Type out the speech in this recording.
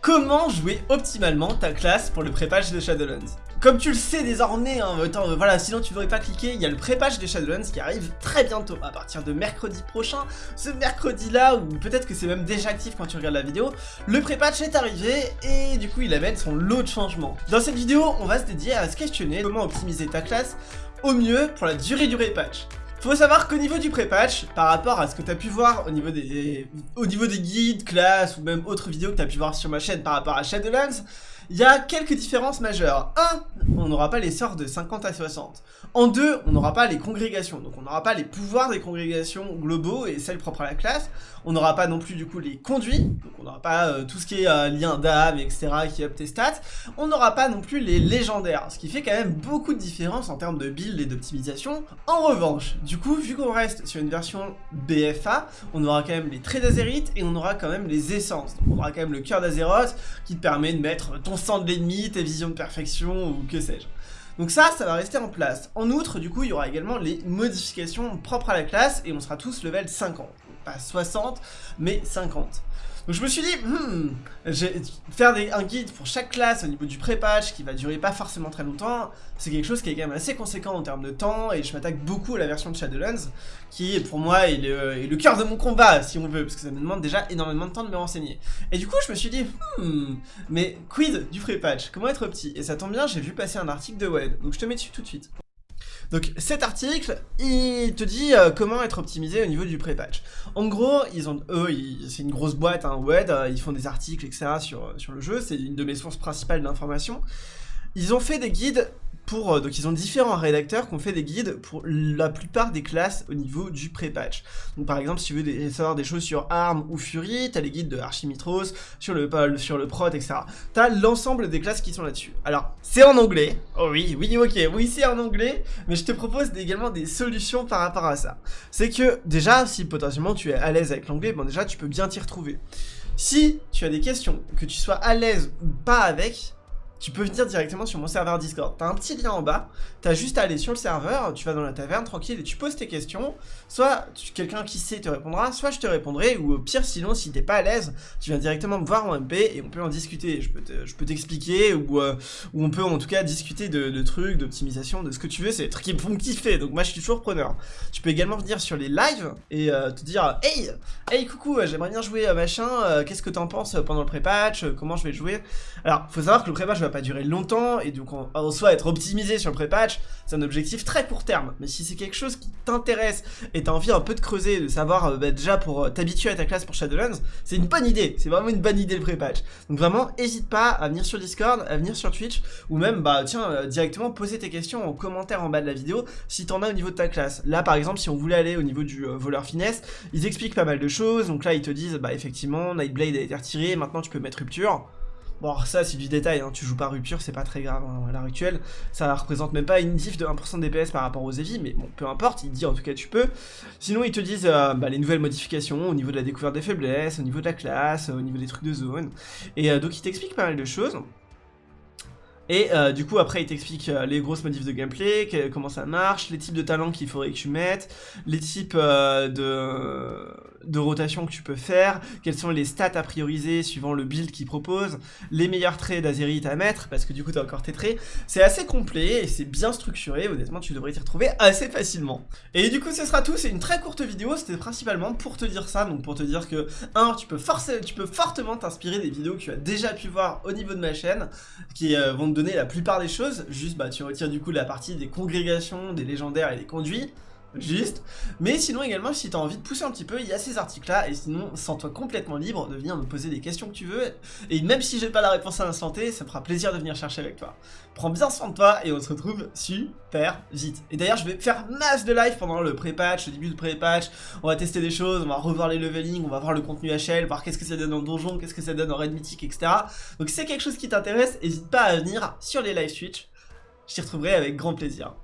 Comment jouer optimalement ta classe pour le pré-patch de Shadowlands comme tu le sais désormais, hein, euh, voilà, sinon tu n'aurais pas cliqué, il y a le pré-patch de Shadowlands qui arrive très bientôt, à partir de mercredi prochain. Ce mercredi-là, ou peut-être que c'est même déjà actif quand tu regardes la vidéo, le pré-patch est arrivé et du coup il amène son lot de changements. Dans cette vidéo, on va se dédier à se questionner comment optimiser ta classe au mieux pour la durée du pré-patch. Faut savoir qu'au niveau du pré-patch, par rapport à ce que tu as pu voir au niveau, des, au niveau des guides, classes ou même autres vidéos que tu as pu voir sur ma chaîne par rapport à Shadowlands, il y a quelques différences majeures. 1. On n'aura pas les sorts de 50 à 60. En 2. On n'aura pas les congrégations. Donc on n'aura pas les pouvoirs des congrégations globaux et celles propres à la classe. On n'aura pas non plus du coup les conduits. Donc on n'aura pas euh, tout ce qui est euh, lien d'âme, etc. qui up tes stats. On n'aura pas non plus les légendaires. Ce qui fait quand même beaucoup de différence en termes de build et d'optimisation. En revanche, du coup, vu qu'on reste sur une version BFA, on aura quand même les traits d'Azerite et on aura quand même les essences. Donc on aura quand même le cœur d'Azeroth qui te permet de mettre ton sang de l'ennemi, tes visions de perfection ou que sais-je. Donc ça, ça va rester en place. En outre, du coup, il y aura également les modifications propres à la classe et on sera tous level 50. Pas 60, mais 50. Donc je me suis dit, hmm, faire un guide pour chaque classe au niveau du pré-patch qui va durer pas forcément très longtemps, c'est quelque chose qui est quand même assez conséquent en termes de temps et je m'attaque beaucoup à la version de Shadowlands qui pour moi est le, cœur de mon combat si on veut parce que ça me demande déjà énormément de temps de me renseigner. Et du coup je me suis dit, hmm, mais quid du pré-patch? Comment être petit? Et ça tombe bien, j'ai vu passer un article de Wed, donc je te mets dessus tout de suite. Donc cet article, il te dit euh, comment être optimisé au niveau du pré-patch. En gros, ils ont, eux, c'est une grosse boîte, hein, web, euh, ils font des articles, etc. sur, sur le jeu, c'est une de mes sources principales d'information. Ils ont fait des guides euh, donc ils ont différents rédacteurs qui ont fait des guides pour la plupart des classes au niveau du pré-patch. Donc par exemple, si tu veux savoir des choses sur ARM ou Fury, t'as les guides de Archimitros, sur le, sur le Prot, etc. T'as l'ensemble des classes qui sont là-dessus. Alors, c'est en anglais. Oh oui, oui, ok, oui, c'est en anglais, mais je te propose également des solutions par rapport à ça. C'est que, déjà, si potentiellement tu es à l'aise avec l'anglais, bon déjà, tu peux bien t'y retrouver. Si tu as des questions, que tu sois à l'aise ou pas avec, tu peux venir directement sur mon serveur Discord. T'as un petit lien en bas, t'as juste à aller sur le serveur, tu vas dans la taverne tranquille et tu poses tes questions. Soit quelqu'un qui sait te répondra, soit je te répondrai, ou au pire sinon si t'es pas à l'aise, tu viens directement me voir en MP et on peut en discuter. Je peux t'expliquer ou, euh, ou on peut en tout cas discuter de, trucs, d'optimisation, de ce que tu veux, c'est des trucs qui me font kiffer, donc moi je suis toujours preneur. Tu peux également venir sur les lives et euh, te dire Hey, hey coucou, j'aimerais bien jouer à machin, euh, qu'est-ce que t'en penses pendant le pré-patch, comment je vais jouer? Alors, faut savoir que le pré-patch va pas durer longtemps, et donc en, soi être optimisé sur le pré-patch, c'est un objectif très court terme. Mais si c'est quelque chose qui t'intéresse, et t'as envie un peu de creuser, de savoir euh, bah, déjà pour euh, t'habituer à ta classe pour Shadowlands, c'est une bonne idée, c'est vraiment une bonne idée le pré-patch. Donc vraiment, n'hésite pas à venir sur Discord, à venir sur Twitch, ou même, bah tiens, euh, directement poser tes questions en commentaire en bas de la vidéo, si t'en as au niveau de ta classe. Là par exemple, si on voulait aller au niveau du voleur finesse, ils expliquent pas mal de choses, donc là ils te disent, bah effectivement, Nightblade a été retiré, maintenant tu peux mettre rupture. Bon, ça, c'est du détail, hein. tu joues pas rupture, c'est pas très grave hein, à l'heure actuelle. Ça représente même pas une diff de 1% de DPS par rapport aux EVI, mais bon, peu importe, il dit en tout cas tu peux. Sinon, ils te disent euh, bah, les nouvelles modifications au niveau de la découverte des faiblesses, au niveau de la classe, au niveau des trucs de zone. Et euh, donc, il t'explique pas mal de choses. Et euh, du coup, après, il t'explique les grosses modifs de gameplay, comment ça marche, les types de talents qu'il faudrait que tu mettes, les types de de rotation que tu peux faire, quelles sont les stats à prioriser suivant le build qu'il propose, les meilleurs traits d'Azerite à mettre, parce que du coup tu as encore tes traits. C'est assez complet et c'est bien structuré, honnêtement tu devrais t'y retrouver assez facilement. Et du coup ce sera tout, c'est une très courte vidéo, c'était principalement pour te dire ça, donc pour te dire que, un, tu peux, forcer, tu peux fortement t'inspirer des vidéos que tu as déjà pu voir au niveau de ma chaîne, qui euh, vont te la plupart des choses, juste bah tu retires du coup la partie des congrégations, des légendaires et des conduits, juste. Mais sinon également, si tu as envie de pousser un petit peu, il y a ces articles-là, et sinon, sens-toi complètement libre de venir me poser des questions que tu veux, et même si j'ai pas la réponse à l'instant T, ça me fera plaisir de venir chercher avec toi. Prends bien soin de toi, et on se retrouve super vite. Et d'ailleurs, je vais faire masse de live pendant le pré-patch, le début du pré-patch, on va tester des choses, on va revoir les leveling, on va voir le contenu HL, voir qu'est-ce que ça donne en donjon, qu'est-ce que ça donne en raid mythique, etc. Donc si c'est quelque chose qui t'intéresse, n'hésite pas à venir sur les live Switch, je t'y retrouverai avec grand plaisir.